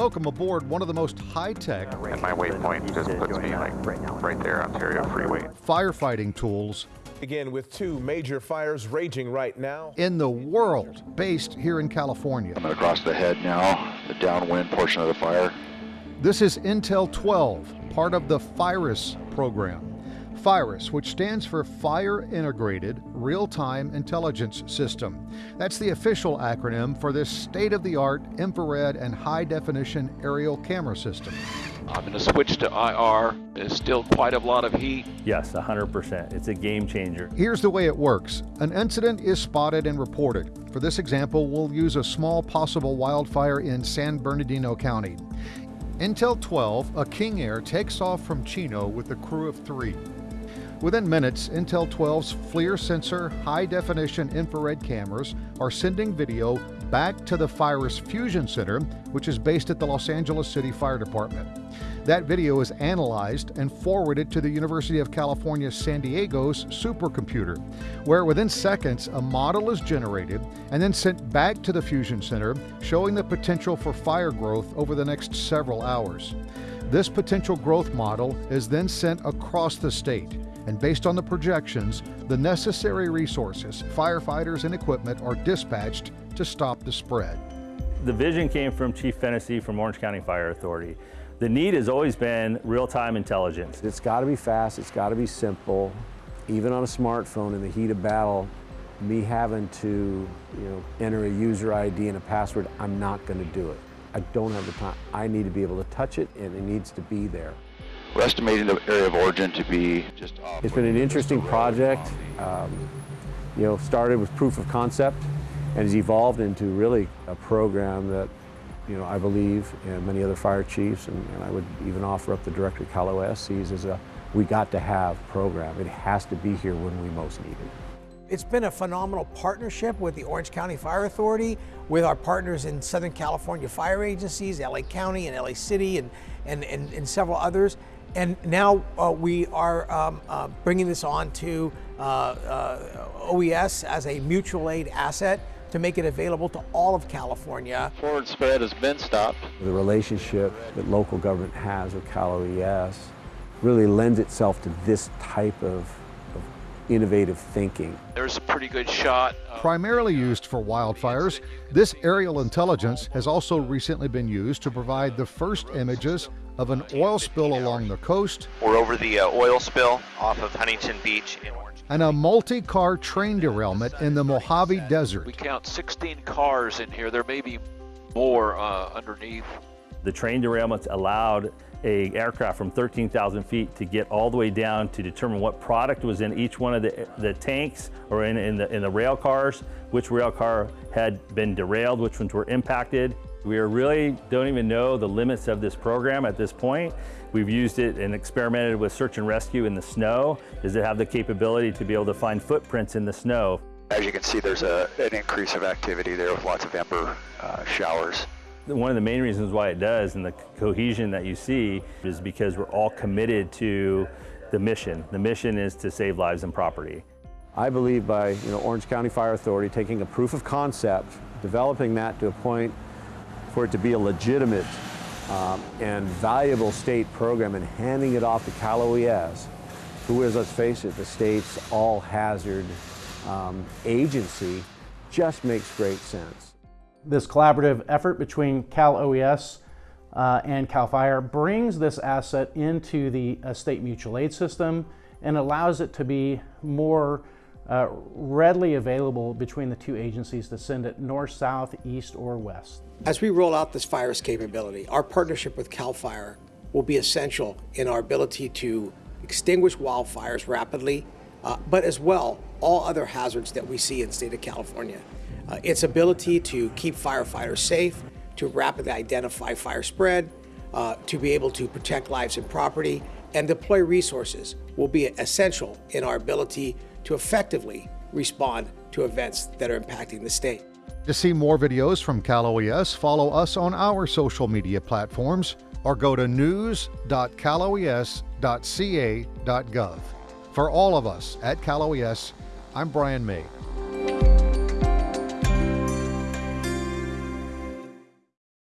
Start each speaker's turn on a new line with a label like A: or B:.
A: Welcome aboard one of the most high-tech
B: And my waypoint just puts me like right there, Ontario Freeway.
A: firefighting tools
C: Again, with two major fires raging right now.
A: in the world based here in California.
D: Coming across the head now, the downwind portion of the fire.
A: This is Intel 12, part of the FIRIS program. FIRIS, which stands for Fire Integrated Real Time Intelligence System. That's the official acronym for this state of the art infrared and high definition aerial camera system.
E: I'm going to switch to IR. There's still quite a lot of heat.
F: Yes, 100%. It's a game changer.
A: Here's the way it works an incident is spotted and reported. For this example, we'll use a small possible wildfire in San Bernardino County. Intel 12, a King Air, takes off from Chino with a crew of three. Within minutes, Intel 12's FLIR sensor high definition infrared cameras are sending video back to the FIRIS Fusion Center, which is based at the Los Angeles City Fire Department. That video is analyzed and forwarded to the University of California San Diego's supercomputer, where within seconds a model is generated and then sent back to the Fusion Center, showing the potential for fire growth over the next several hours. This potential growth model is then sent across the state, and based on the projections, the necessary resources, firefighters, and equipment are dispatched to stop the spread.
F: The vision came from Chief Fennessy from Orange County Fire Authority. The need has always been real-time intelligence.
G: It's got to be fast, it's got to be simple. Even on a smartphone in the heat of battle, me having to you know, enter a user ID and a password, I'm not going to do it. I don't have the time. I need to be able to touch it and it needs to be there.
D: We're estimating the area of origin to be just off.
G: It's been an interesting project. Um, you know, started with proof of concept and has evolved into really a program that, you know, I believe and many other fire chiefs and, and I would even offer up the director of Cal OES sees as a we got to have program. It has to be here when we most need it.
H: It's been a phenomenal partnership with the Orange County Fire Authority, with our partners in Southern California fire agencies, LA County and LA City, and, and, and, and several others. And now uh, we are um, uh, bringing this on to uh, uh, OES as a mutual aid asset to make it available to all of California.
D: Forward spread has been stopped.
G: The relationship that local government has with Cal OES really lends itself to this type of, of innovative thinking.
E: There's a pretty good shot.
A: Primarily used for wildfires, this aerial intelligence has also recently been used to provide the first images of an oil spill along the coast
I: We're over the uh, oil spill off of Huntington Beach in Orange.
A: and a multi car train derailment in the Mojave Desert.
E: We count 16 cars in here. There may be more uh, underneath.
F: The train derailments allowed a aircraft from 13,000 feet to get all the way down to determine what product was in each one of the, the tanks or in, in, the, in the rail cars, which rail car had been derailed, which ones were impacted. We are really don't even know the limits of this program at this point. We've used it and experimented with search and rescue in the snow. Does it have the capability to be able to find footprints in the snow?
D: As you can see, there's a, an increase of activity there with lots of ember uh, showers.
F: One of the main reasons why it does and the cohesion that you see is because we're all committed to the mission. The mission is to save lives and property.
G: I believe by you know, Orange County Fire Authority taking a proof of concept, developing that to a point for it to be a legitimate um, and valuable state program and handing it off to Cal OES, who is, let's face it, the state's all-hazard um, agency, just makes great sense.
J: This collaborative effort between Cal OES uh, and CAL FIRE brings this asset into the uh, state mutual aid system and allows it to be more uh, readily available between the two agencies to send it north, south, east, or west.
H: As we roll out this FIRIS capability, our partnership with CAL FIRE will be essential in our ability to extinguish wildfires rapidly, uh, but as well all other hazards that we see in the state of California. Uh, its ability to keep firefighters safe, to rapidly identify fire spread, uh, to be able to protect lives and property, and deploy resources will be essential in our ability to effectively respond to events that are impacting the state.
A: To see more videos from Cal OES, follow us on our social media platforms or go to news.caloes.ca.gov. For all of us at Cal OES, I'm Brian May.